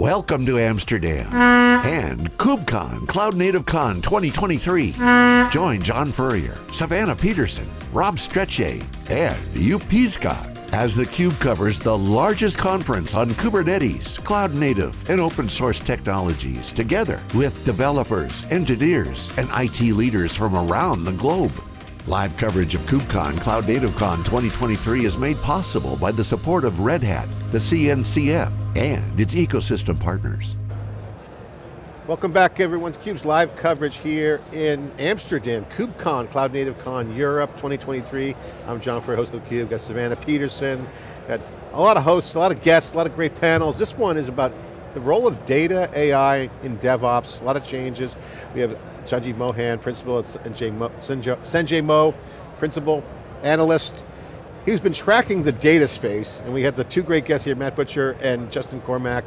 Welcome to Amsterdam and KubeCon Cloud Native Con 2023. Join John Furrier, Savannah Peterson, Rob Strechay, and Joep Piscaer as theCUBE covers the largest conference on Kubernetes, cloud native, and open source technologies together with developers, engineers, and IT leaders from around the globe. Live coverage of KubeCon Cloud Native Con 2023 is made possible by the support of Red Hat, the CNCF, and its ecosystem partners. Welcome back everyone to CUBE's live coverage here in Amsterdam, KubeCon, Cloud Native Con Europe 2023. I'm John Furrier, host of CUBE, got Savannah Peterson, got a lot of hosts, a lot of guests, a lot of great panels. This one is about the role of data, AI in DevOps, a lot of changes. We have Sanjeev Mohan, principal at SanjMo, Sanjay Mo, principal analyst. He's been tracking the data space, and we had the two great guests here, Matt Butcher and Justin Cormack,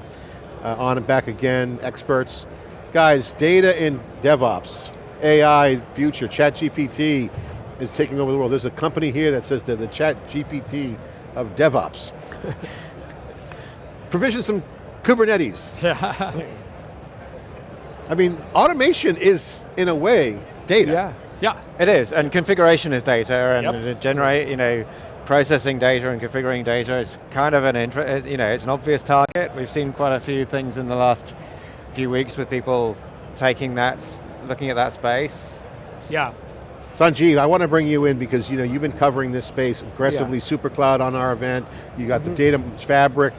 uh, on and back again, experts. Guys, data in DevOps, AI, future, Chat GPT is taking over the world. There's a company here that says they're the Chat GPT of DevOps. Provision some Kubernetes. Yeah. I mean, automation is, in a way, data. Yeah, yeah, it is, and configuration is data, and yep. generate, you know, processing data and configuring data is kind of an, you know, it's an obvious target. We've seen quite a few things in the last few weeks with people taking that, looking at that space. Yeah. Sanjeev, I want to bring you in because you know you've been covering this space aggressively, yeah. SuperCloud on our event, you got mm -hmm. the mm-hmm. data fabric,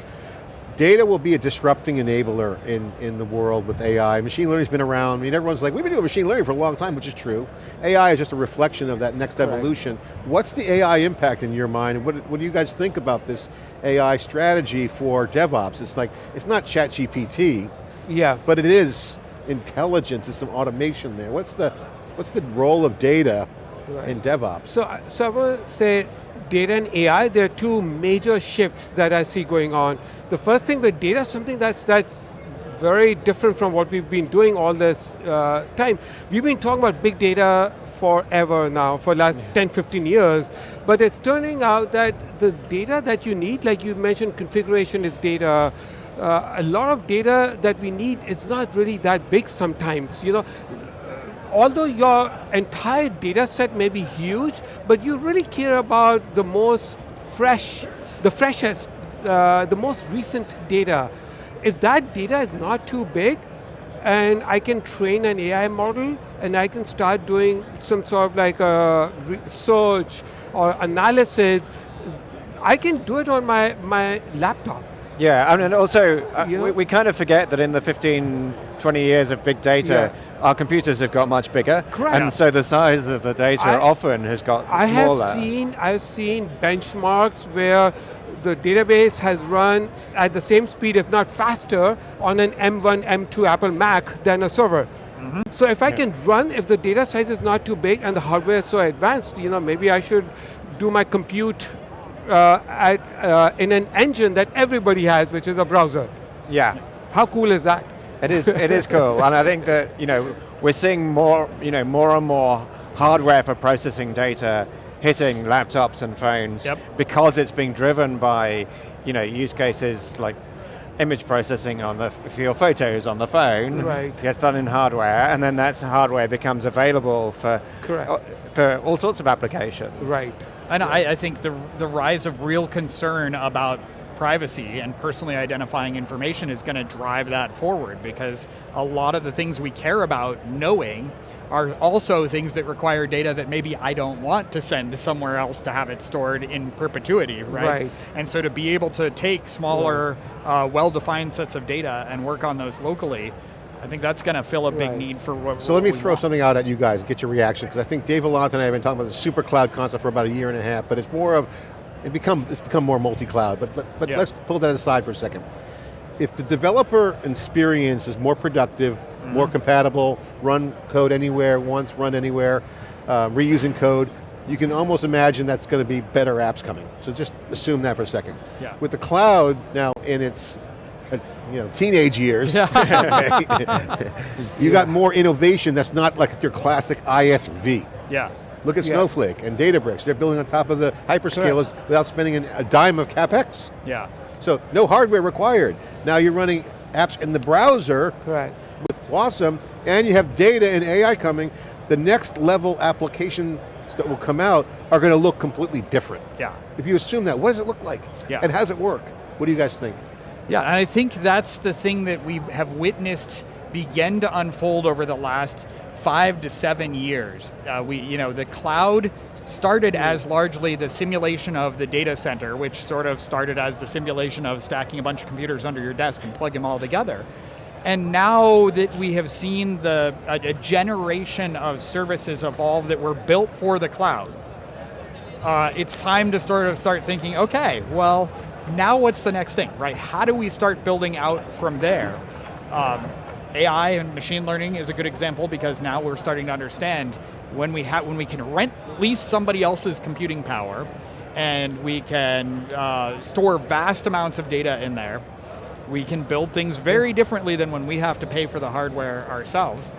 Data will be a disrupting enabler in, in the world with AI. Machine learning's been around. I mean, everyone's like, we've been doing machine learning for a long time, which is true. AI is just a reflection of that next evolution. Right. What's the AI impact in your mind? What, what do you guys think about this AI strategy for DevOps? It's like, it's not ChatGPT, yeah. but it is intelligence, there's some automation there. What's the, what's the role of data right. in DevOps? So, so I will say, data and AI, there are two major shifts that I see going on. The first thing with data is something that's, that's very different from what we've been doing all this uh, time. We've been talking about big data forever now, for the last yeah. 10, 15 years, but it's turning out that the data that you need, like you mentioned configuration is data, uh, a lot of data that we need is not really that big sometimes. You know, although your entire data set may be huge, but you really care about the most fresh, the freshest, uh, the most recent data. If that data is not too big, and I can train an AI model, and I can start doing some sort of like a research or analysis, I can do it on my, my laptop. Yeah, and also, uh, we, we, kind of forget that in the 15, 20 years of big data, yeah our computers have got much bigger. Correct. And so the size of the data I, often has got I smaller. have seen, I've seen benchmarks where the database has run at the same speed, if not faster, on an M1, M2 Apple Mac than a server. Mm -hmm. So if I yeah. can run, if the data size is not too big and the hardware is so advanced, you know, maybe I should do my compute uh, at, uh, in an engine that everybody has, which is a browser. Yeah. How cool is that? It is, it is cool, and I think that you know we're seeing more, you know, more and more hardware for processing data hitting laptops and phones yep. because it's being driven by, you know, use cases like image processing on the for your photos on the phone right. gets done in hardware, and then that hardware becomes available for Correct. Uh, for all sorts of applications. Right. And I, I think the the rise of real concern about privacy and personally identifying information is going to drive that forward because a lot of the things we care about knowing are also things that require data that maybe I don't want to send somewhere else to have it stored in perpetuity, right? right. And so to be able to take smaller, uh, well-defined sets of data and work on those locally, I think that's going to fill a big right. need for what So let me throw want. something out at you guys, get your reaction, because I think Dave Vellante and I have been talking about the super cloud concept for about a year and a half, but it's more of it become, it's become more multi-cloud, but, but yeah. let's pull that aside for a second. If the developer experience is more productive, mm -hmm. more compatible, run code anywhere, once, run anywhere, uh, reusing code, you can almost imagine that's going to be better apps coming. So just assume that for a second. Yeah. With the cloud now in its uh, you know, teenage years, you got more innovation that's not like your classic ISV. Yeah. Look at yeah. Snowflake and Databricks. They're building on top of the hyperscalers Correct. without spending a dime of CapEx. Yeah. So no hardware required. Now you're running apps in the browser Correct. with Wasm, and you have data and AI coming, the next level applications that will come out are going to look completely different. Yeah. If you assume that, what does it look like? Yeah. And how does it work? What do you guys think? Yeah, and I think that's the thing that we have witnessed begin to unfold over the last five to seven years. Uh, we, you know, the cloud started as largely the simulation of the data center, which sort of started as the simulation of stacking a bunch of computers under your desk and plug them all together. And now that we have seen the a, a generation of services evolve that were built for the cloud, uh, it's time to sort of start thinking, okay, well, now what's the next thing, right? How do we start building out from there? Um, AI and machine learning is a good example because now we're starting to understand when we have when we can rent lease somebody else's computing power, and we can uh, store vast amounts of data in there. We can build things very differently than when we have to pay for the hardware ourselves.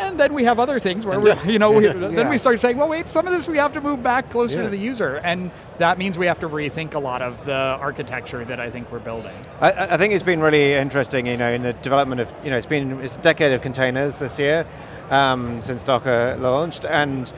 And then we have other things where we, you know, we, then we start saying, well, wait, some of this we have to move back closer Yeah. to the user, and that means we have to rethink a lot of the architecture that I think we're building. I, I think it's been really interesting, you know, in the development of, you know, it's been it's a decade of containers this year um, since Docker launched, and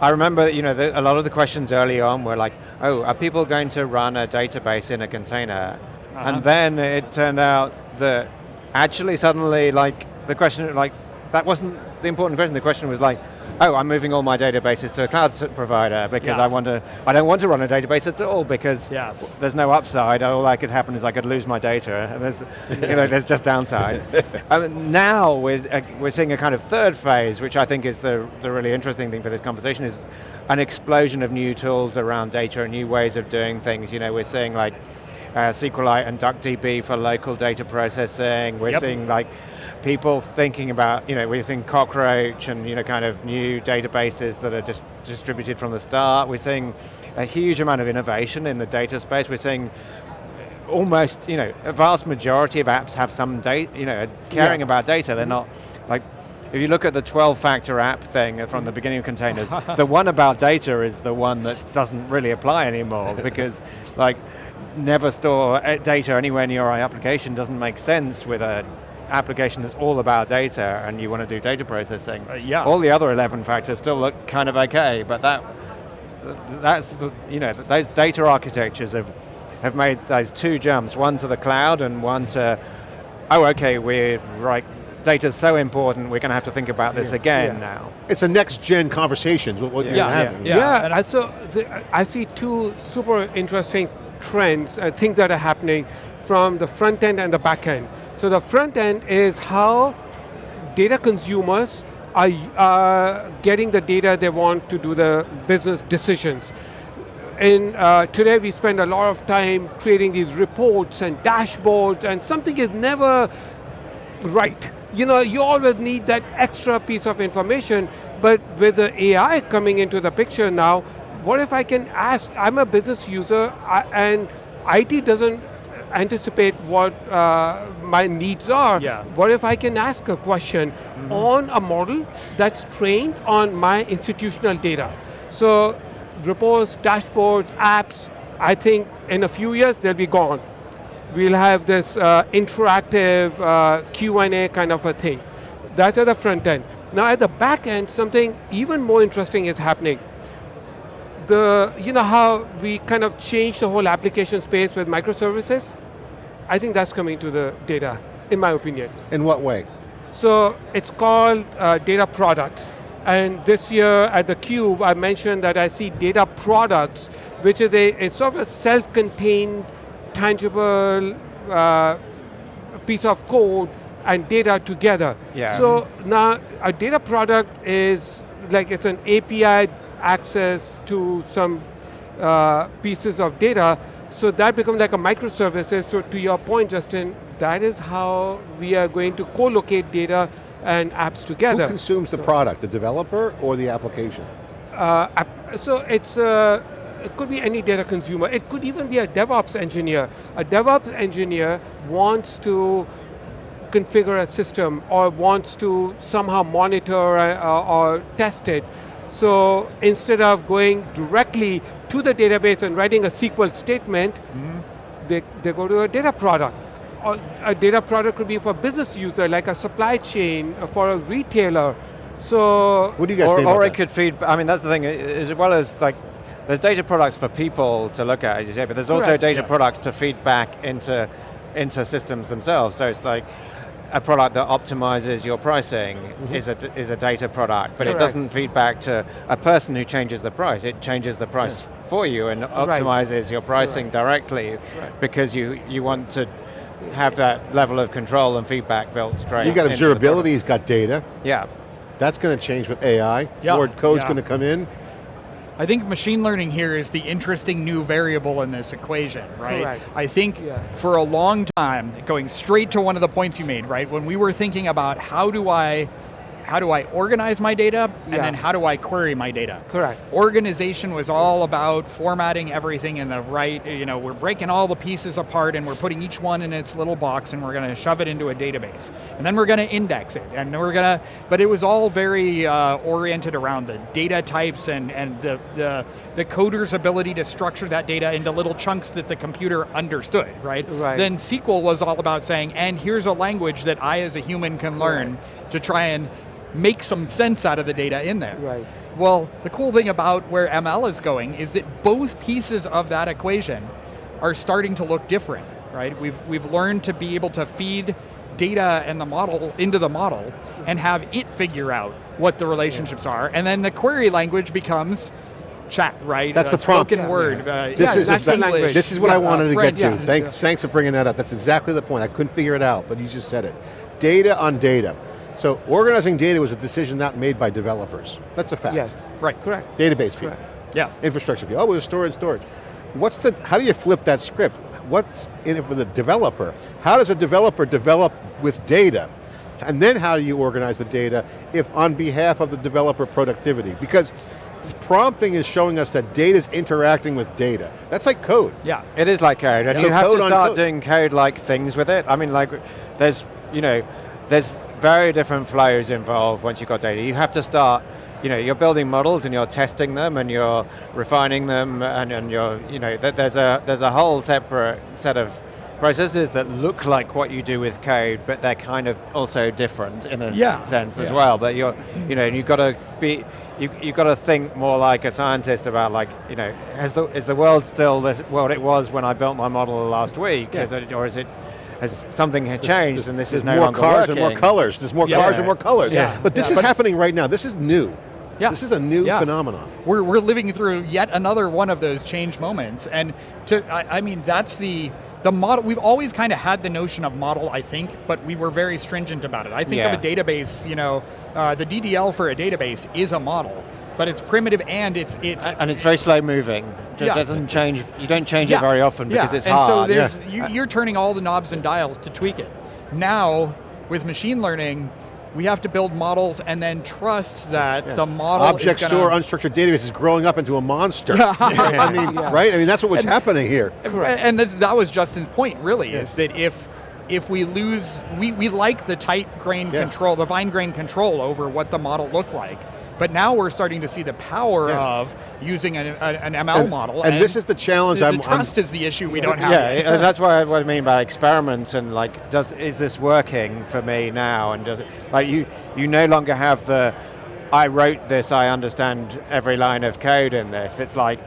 I remember, you know, the, a lot of the questions early on were like, oh, are people going to run a database in a container? Uh-huh. And then it turned out that actually suddenly, like, the question, like, that wasn't the important question. The question was like, oh, I'm moving all my databases to a cloud provider because Yeah. I want to, I don't want to run a database at all because Yeah. there's no upside. All that could happen is I could lose my data, and there's, you know, there's just downside. um, now we're uh, we're seeing a kind of third phase, which I think is the the really interesting thing for this conversation is an explosion of new tools around data and new ways of doing things. You know, we're seeing like uh, SQLite and DuckDB for local data processing. We're Yep. seeing like people thinking about, you know, we're seeing Cockroach and, you know, kind of new databases that are just distributed from the start. We're seeing a huge amount of innovation in the data space. We're seeing almost, you know, a vast majority of apps have some data, you know, caring Yeah. about data. They're not, like, if you look at the 12-factor app thing from the beginning of containers, the one about data is the one that doesn't really apply anymore because, like, never store uh, data anywhere near our application doesn't make sense with a application that's all about data and you want to do data processing. Uh, yeah. All the other 11 factors still look kind of okay, but that that's you know those data architectures have have made those two jumps, one to the cloud and one to oh okay we're right data's so important we're going to have to think about this again Yeah. now. It's a next gen conversations, what, what Yeah. you're Yeah, having. yeah. Yeah, and I, so the, I see two super interesting trends, uh, things that are happening from the front end and the back end. So the front end is how data consumers are uh, getting the data they want to do the business decisions. And uh, today we spend a lot of time creating these reports and dashboards and something is never right. You know, you always need that extra piece of information, but with the AI coming into the picture now, what if I can ask, I'm a business user and IT doesn't anticipate what uh, my needs are. Yeah. What if I can ask a question on a model that's trained on my institutional data? So reports, dashboards, apps, I think in a few years they'll be gone we'll have this uh, interactive uh, Q&A kind of a thing. That's at the front end. Now at the back end, something even more interesting is happening. The, you know how we kind of changed the whole application space with microservices? I think that's coming to the data, in my opinion. In what way? So it's called uh, data products. And this year at the Cube, I mentioned that I see data products, which is a, a sort of a self-contained, tangible uh, piece of code and data together. Yeah. So now a data product is like it's an API access to some uh, pieces of data. So that becomes like a microservices. So to your point, Justin, that is how we are going to co-locate data and apps together. Who consumes the product, the developer or the application? Uh, app- so it's uh, it could be any data consumer. It could even be a DevOps engineer. A DevOps engineer wants to configure a system or wants to somehow monitor uh, or test it. So instead of going directly to the database and writing a SQL statement, they, they go to a data product. or a data product could be for a business user, like a supply chain, uh, for a retailer. So, What do you guys or, think or it that? could feed, I mean that's the thing, as well as like, there's data products for people to look at, as you say, but there's also Correct, data yeah. products to feed back into, into systems themselves. So it's like, a product that optimizes your pricing Mm-hmm. is, a, d- is a data product, but it doesn't feed back to a person who changes the price. It changes the price for you and optimizes your pricing directly because you, you want to have that level of control and feedback built straight You've got into the observability, product. he's got data. Yeah. That's going to change with AI. Yeah, More code's yeah. going to come in. I think machine learning here is the interesting new variable in this equation, right? Correct. I think Yeah. for a long time, going straight to one of the points you made, right? When we were thinking about how do I how do I organize my data and Yeah. then how do I query my data? Correct. Organization was all about formatting everything in the right, you know, we're breaking all the pieces apart and we're putting each one in its little box and we're going to shove it into a database. And then we're going to index it and we're going to, but it was all very uh, oriented around the data types and, and the, the, the coder's ability to structure that data into little chunks that the computer understood, right? Right. Then SQL was all about saying, and here's a language that I as a human can learn to try and make some sense out of the data in there. Right. Well, the cool thing about where ML is going is that both pieces of that equation are starting to look different, right? We've, we've learned to be able to feed data and the model into the model and have it figure out what the relationships are, and then the query language becomes chat, right? That's Uh, the prompt. Spoken Yeah. word. Uh, This Yeah, is exactly- language. This is what I wanted uh, to Fred, get to. yeah. Thanks, thanks for bringing that up. That's exactly the point. I couldn't figure it out, but you just said it. Data on data. So organizing data was a decision not made by developers. That's a fact. Yes. Right. Correct. Database people, Correct. Yeah. infrastructure people. Oh, was storage, storage. What's the? How do you flip that script? What's in it for the developer? How does a developer develop with data? And then how do you organize the data if on behalf of the developer productivity? Because this prompting is showing us that data is interacting with data. That's like code. Yeah. It is like code, and you have to start code. doing code-like things with it. I mean, like, there's, you know, there's very different flows involved once you've got data. You have to start, you know, you're building models and you're testing them and you're refining them and, and you're, you know, th- there's a there's a whole separate set of processes that look like what you do with code, but they're kind of also different in a Yeah, sense as yeah. well. But you're, you know, you've got to be, you you've got to think more like a scientist about like, you know, has the is the world still the world it was when I built my model last week, Yeah. Is it, or is it has something had changed and this is no more longer cars working? and more colors. There's more Yeah. cars and more colors. Yeah. But this Yeah. is But- happening right now. This is new. Yeah. This is a new Yeah. phenomenon. we're, we're living through yet another one of those change moments and to I, I mean that's the the model we've always kind of had the notion of model i think but we were very stringent about it i think of a database you know uh, the ddl for a database is a model but it's primitive and it's it's and it's very slow moving. It Yeah. doesn't change. You don't change it very often because yeah. it's and hard. so there's Yeah. you, you're turning all the knobs and dials to tweak it. Now with machine learning, we have to build models and then trust that Yeah. the model Object store unstructured database is growing up into a monster. I mean, right? I mean, that's what was happening here. Correct. And that was Justin's point, really, is that if if we lose, we, we like the tight grain Yeah. control, the fine grain control over what the model looked like. But now we're starting to see the power Yeah. of using an, an ML And- model. and this is the challenge The, I'm- the I'm- trust is the issue we don't have. Yeah, that's what I, what I mean by experiments and like, does is this working for me now? And does it like you you no longer have the I wrote this, I understand every line of code in this. It's like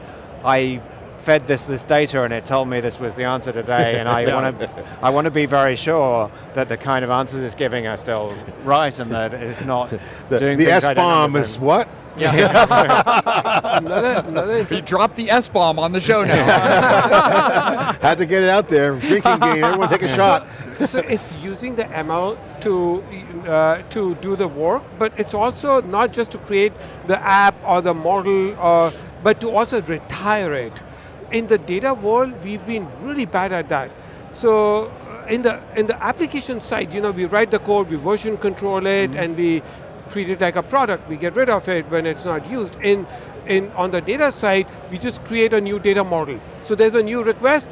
I fed this this data and it told me this was the answer today, and I Yeah. want to I want to be very sure that the kind of answers it's giving are still right and that it's not The, doing the things I S don't bomb is understand. what? Another, another You dropped the S bomb on the show now. Had to get it out there. Drinking game. Everyone take a shot. so it's using the ML to uh, to do the work, but it's also not just to create the app or the model, or, but to also retire it. In the data world, we've been really bad at that. So uh, in the in the application side, you know, we write the code, we version control it, and we treat it like a product. We get rid of it when it's not used. In in on the data side, we just create a new data model. So there's a new request,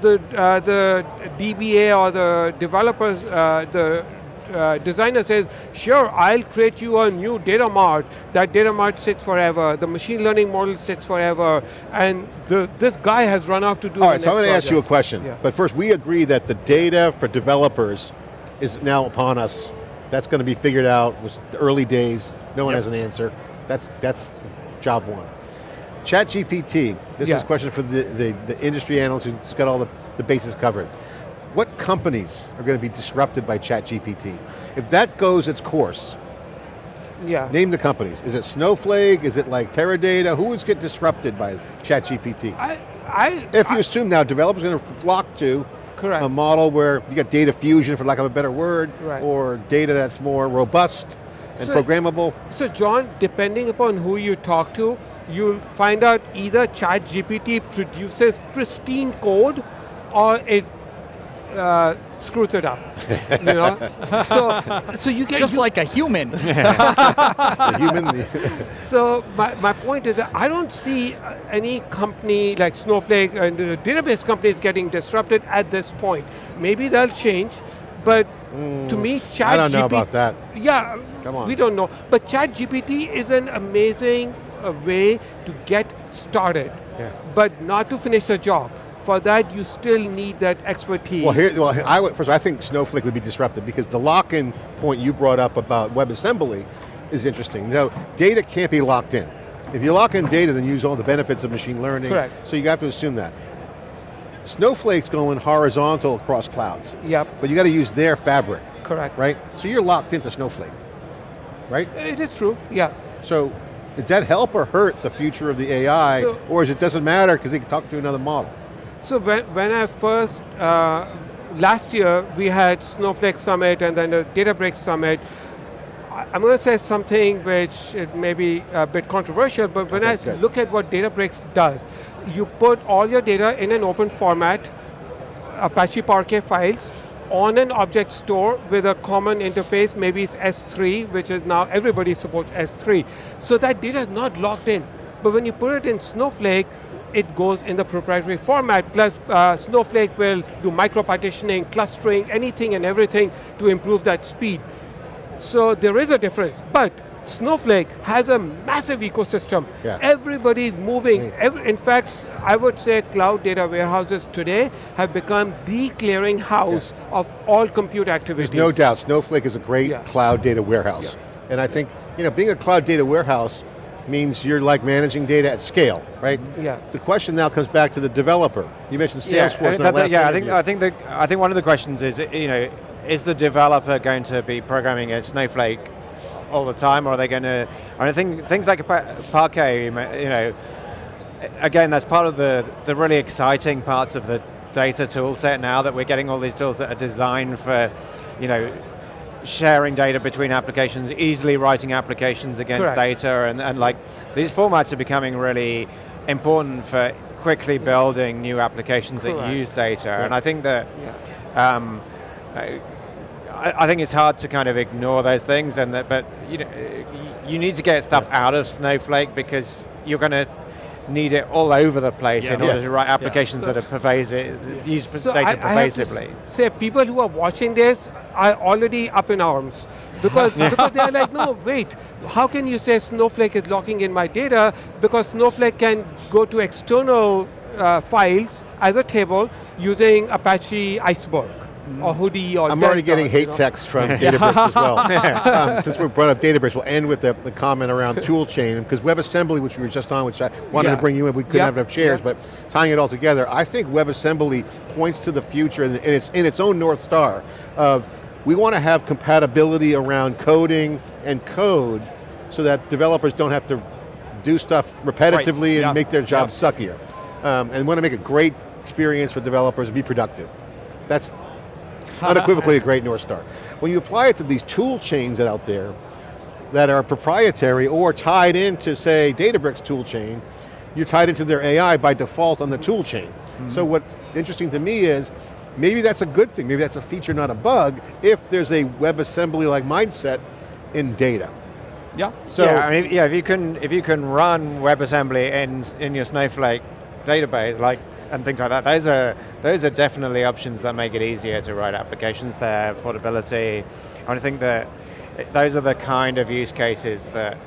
the uh, the DBA or the developers, uh, the uh, designer says, sure, I'll create you a new data mart. That data mart sits forever. The machine learning model sits forever. And the, this guy has run off to do All right, so I'm going to ask you a question. Yeah. But first, we agree that the data for developers is now upon us. That's going to be figured out. It was the early days. No one Yep. has an answer. That's, that's job one. ChatGPT, this Yeah. is a question for the, the, the industry analyst who's got all the, the bases covered. What companies are going to be disrupted by ChatGPT? If that goes its course, Yeah. name the companies. Is it Snowflake? Is it like Teradata? Who is get disrupted by ChatGPT? I, I, If you I- assume now developers are going to flock to Correct. a model where you got data fusion, for lack of a better word, Right. or data that's more robust and So- programmable. So John, depending upon who you talk to, you'll find out either ChatGPT produces pristine code or it uh, screws it up. you know? So, so you get Just you- like a human. the human, So my, my point is that I don't see uh, any company like Snowflake and the database companies getting disrupted at this point. Maybe they'll change, but to me, ChatGPT. Mm. I don't know about that. Yeah, Come on. we don't know. But ChatGPT is an amazing uh, way to get started, Yeah. but not to finish the job. For that, you still need that expertise. Well, here, well, I would, first, I think Snowflake would be disrupted because the lock-in point you brought up about WebAssembly is interesting. Now, data can't be locked in. If you lock in data, then you use all the benefits of machine learning. Correct. So you have to assume that. Snowflake's going horizontal across clouds, Yep, but you got to use their fabric, correct. right? So you're locked into Snowflake, right? It is true, yeah. So, does that help or hurt the future of the AI, So- or is it doesn't matter because they can talk to another model? So when, when I first, uh, last year we had Snowflake Summit and then the Databricks Summit. I'm going to say something which it may be a bit controversial, but when Okay, I good. look at what Databricks does, you put all your data in an open format, Apache Parquet files, on an object store with a common interface, maybe it's S3, which is now everybody supports S3. So that data is not locked in. But when you put it in Snowflake, it goes in the proprietary format, plus uh, Snowflake will do micro-partitioning, clustering, anything and everything to improve that speed. So there is a difference, but Snowflake has a massive ecosystem. Yeah. Everybody is moving. Every, in fact, I would say cloud data warehouses today have become the clearing house of all compute activities. There's no doubt Snowflake is a great Yeah. cloud data warehouse. And I think, you know, being a cloud data warehouse means you're like managing data at scale, right? Yeah. The question now comes back to the developer. You mentioned Yeah, Salesforce mean, that- yeah, I think. I think the I think one of the questions is you know is the developer going to be programming in Snowflake all the time, or are they going to? I think things like Pa- Parquet, you you know, again that's part of the the really exciting parts of the data tool set now that we're getting all these tools that are designed for, you know. Sharing data between applications, easily writing applications against Correct. data, and, and like these formats are becoming really important for quickly building new applications that use data. And I think that Yeah. um, I, I think it's hard to kind of ignore those things, and that, but you know, you need to get stuff out of Snowflake because you're going to need it all over the place Yeah. in order Yeah. to write applications So- that are pervasive, use So data I, I pervasively. s- say, people who are watching this are already up in arms. Because, because they're like, no, wait, how can you say Snowflake is locking in my data? Because Snowflake can go to external uh, files as a table using Apache Iceberg or Hudi or I'm already getting you hate know. texts from Databricks as well. um, since we brought up Databricks, we'll end with the, the comment around tool chain, because WebAssembly, which we were just on, which I wanted Yeah. to bring you in, we couldn't Yep. have enough chairs, Yep. but tying it all together, I think WebAssembly points to the future and it's in its own North Star of we want to have compatibility around coding and code so that developers don't have to do stuff repetitively and yeah. make their jobs suckier. Um, and want to make a great experience for developers and be productive. That's unequivocally a great North Star. When you apply it to these tool chains out there that are proprietary or tied into, say, Databricks tool chain, you're tied into their AI by default on the tool chain. Mm-hmm. So what's interesting to me is, maybe that's a good thing, maybe that's a feature, not a bug, if there's a WebAssembly-like mindset in data. Yeah. So, yeah, I mean, yeah. If you can, if you can run WebAssembly in in your Snowflake database, like and things like that. Those are those are definitely options that make it easier to write applications there, portability. And I think that those are the kind of use cases that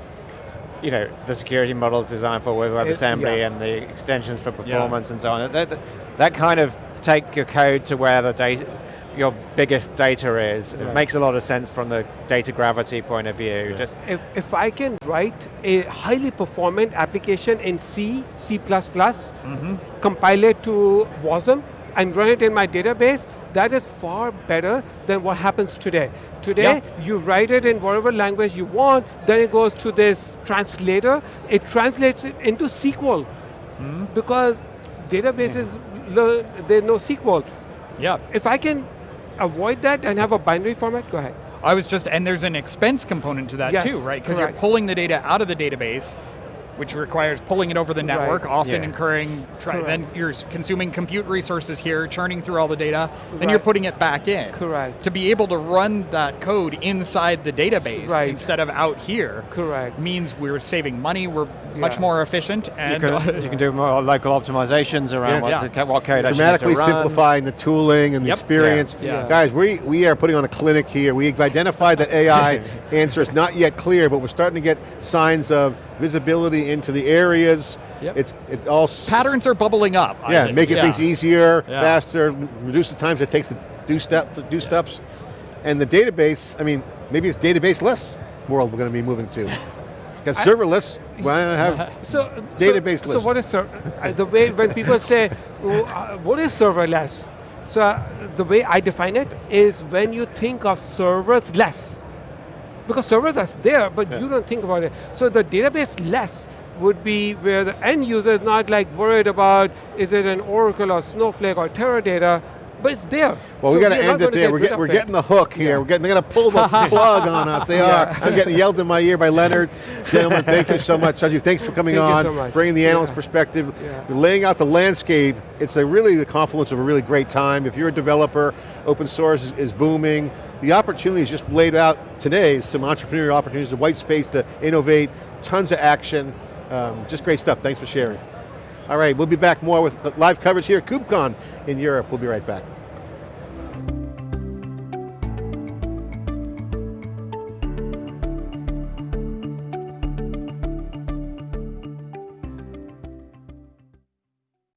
you know, the security models designed for with WebAssembly yeah. and the extensions for performance yeah. and so on. That, that, that, kind of take your code to where the data, your biggest data is. It makes a lot of sense from the data gravity point of view. Just if, if I can write a highly performant application in C, C++, mm -hmm. compile it to WASM, and run it in my database, that is far better than what happens today. Today, you write it in whatever language you want, then it goes to this translator, it translates it into SQL. Mm. Because databases, learn, there's no SQL. Yeah. If I can avoid that and have a binary format, go ahead. I was just, and there's an expense component to that yes, too, right? Because you're pulling the data out of the database, which requires pulling it over the network, right. often yeah. incurring, then you're consuming compute resources here, churning through all the data, then right. you're putting it back in. Correct. To be able to run that code inside the database right. instead of out here Correct. means we're saving money, we're yeah. much more efficient. And you can, you can do more local optimizations around yeah. what, what code Dramatically simplifying the tooling and the yep. experience. Guys, we, we are putting on a clinic here. We've identified that AI answer is not yet clear, but we're starting to get signs of visibility into the areas. Yep. It's it all patterns are bubbling up. Yeah, making yeah. things easier, yeah. faster, reduce the times it takes to do steps, to do steps, and the database. I mean, maybe it's database-less world we're going to be moving to. Got serverless. Why not have so, database so, so what is uh, the way when people say uh, what is serverless? So uh, the way I define it is when you think of servers less because servers are there, but yeah. you don't think about it. So the database less would be where the end user is not like worried about is it an Oracle or Snowflake or Teradata, but it's there. Well, so we got to end it there. We're, get, we're getting the hook here. Yeah. We're getting, they're going to pull the plug on us. They yeah. are. I'm getting yelled in my ear by Leonard. Gentlemen, thank you so much. Sanjeev, thanks for coming thank on, so bringing the analyst yeah. perspective, laying out the landscape. It's a really the confluence of a really great time. If you're a developer, open source is, is booming. The opportunities just laid out today, some entrepreneurial opportunities, the white space to innovate, tons of action. Um, just great stuff, thanks for sharing. All right, we'll be back more with live coverage here at KubeCon in Europe. We'll be right back.